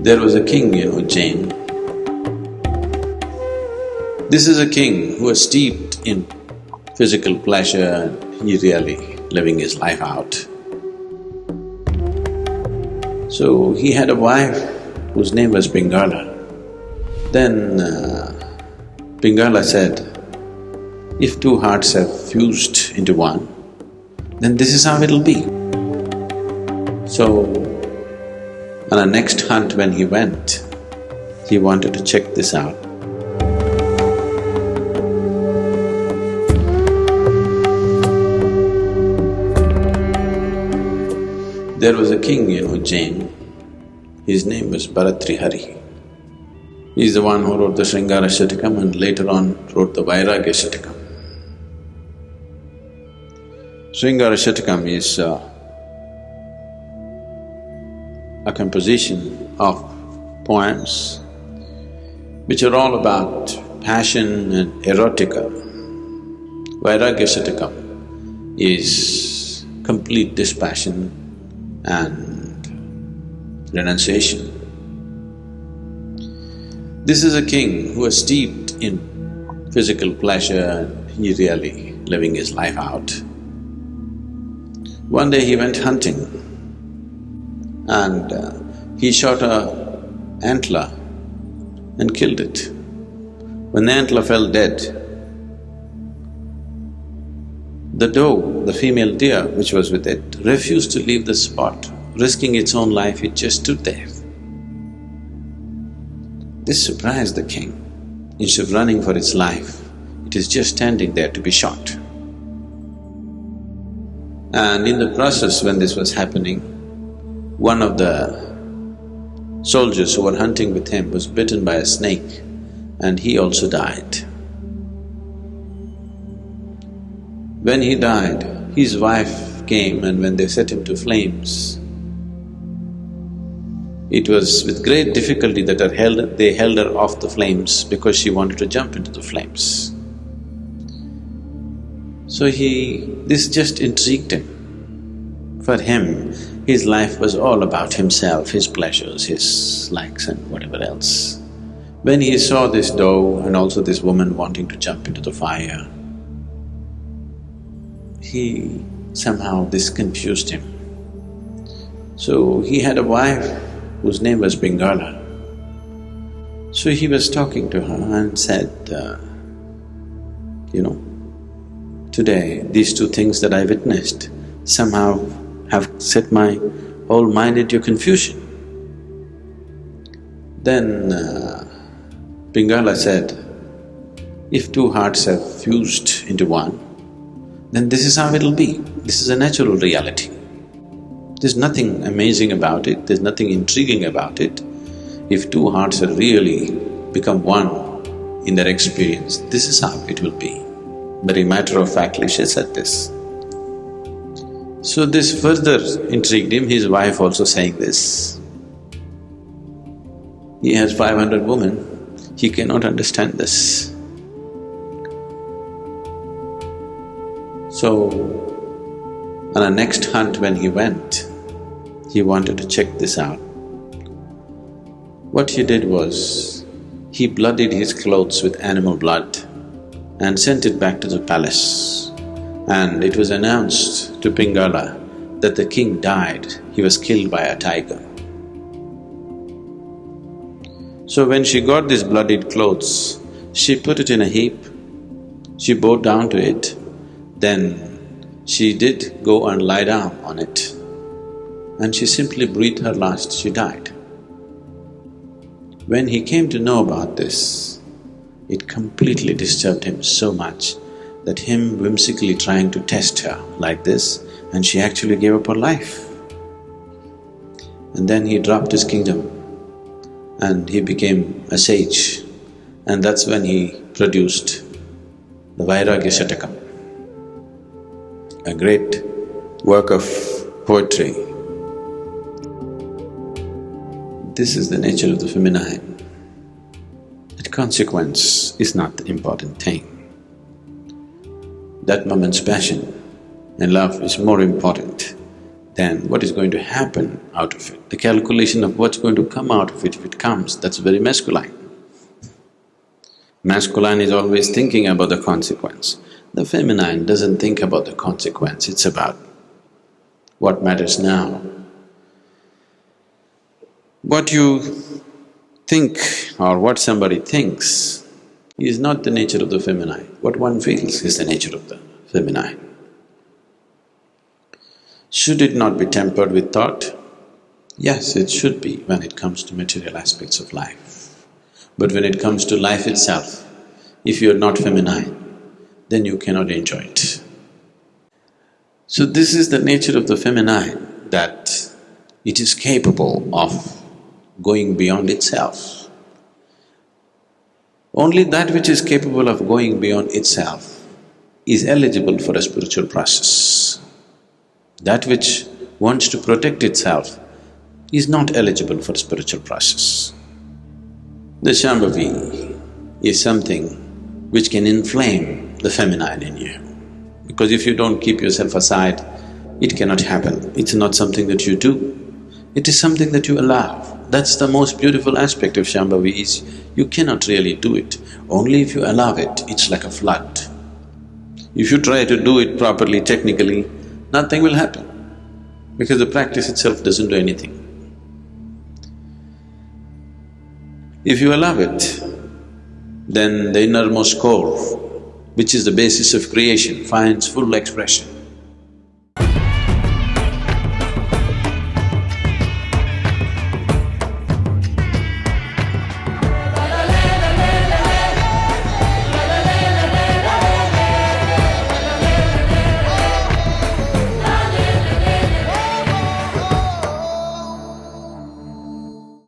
There was a king, Ujjain. This is a king who was steeped in physical pleasure, he really living his life out. So he had a wife whose name was Pingala. Then uh, Pingala said, if two hearts have fused into one, then this is how it'll be. So, on a next hunt when he went, he wanted to check this out. There was a king, Ujjain, his name was Bhartrihari. He's the one who wrote the Sringara Shatakam and later on wrote the Vairagya Shatakam. Sringara Shatakam is uh, composition of poems which are all about passion and erotica. Vairagya Shatakam is complete dispassion and renunciation. This is a king who was steeped in physical pleasure, he really living his life out. One day he went hunting and uh, he shot a antler and killed it. When the antler fell dead, the doe, the female deer which was with it, refused to leave the spot, risking its own life, it just stood there. This surprised the king. Instead of running for its life, it is just standing there to be shot. And in the process when this was happening, one of the soldiers who were hunting with him was bitten by a snake and he also died. When he died, his wife came and when they set him to flames, it was with great difficulty that held, they held her off the flames because she wanted to jump into the flames. So he… this just intrigued him. For him, his life was all about himself, his pleasures, his likes and whatever else. When he saw this doe and also this woman wanting to jump into the fire, he… somehow this confused him. So he had a wife whose name was Pingala. So he was talking to her and said, uh, you know, today these two things that I witnessed somehow have set my whole mind into confusion. Then uh, Pingala said, if two hearts have fused into one, then this is how it'll be. This is a natural reality. There's nothing amazing about it, there's nothing intriguing about it. If two hearts have really become one in their experience, this is how it will be. Very matter-of-factly she said this. So this further intrigued him, his wife also saying this. He has five hundred women, he cannot understand this. So, on a next hunt when he went, he wanted to check this out. What he did was, he bloodied his clothes with animal blood and sent it back to the palace. And it was announced to Pingala that the king died, he was killed by a tiger. So when she got these bloodied clothes, she put it in a heap, she bowed down to it, then she did go and lie down on it. And she simply breathed her last, she died. When he came to know about this, it completely disturbed him so much that him whimsically trying to test her like this and she actually gave up her life. And then he dropped his kingdom and he became a sage and that's when he produced the Vairagya Shatakam, a great work of poetry. This is the nature of the feminine. That consequence is not the important thing. That moment's passion and love is more important than what is going to happen out of it? The calculation of what's going to come out of it if it comes, that's very masculine. Masculine is always thinking about the consequence. The feminine doesn't think about the consequence, it's about what matters now. What you think or what somebody thinks is not the nature of the feminine. What one feels is the nature of the feminine. Should it not be tempered with thought? Yes, it should be when it comes to material aspects of life. But when it comes to life itself, if you are not feminine, then you cannot enjoy it. So this is the nature of the feminine, that it is capable of going beyond itself. Only that which is capable of going beyond itself is eligible for a spiritual process. That which wants to protect itself is not eligible for a spiritual process. The Shambhavi is something which can inflame the feminine in you. Because if you don't keep yourself aside, it cannot happen. It's not something that you do, it is something that you allow. That's the most beautiful aspect of Shambhavi is you cannot really do it. Only if you allow it, it's like a flood. If you try to do it properly, technically, nothing will happen because the practice itself doesn't do anything. If you allow it, then the innermost core, which is the basis of creation, finds full expression.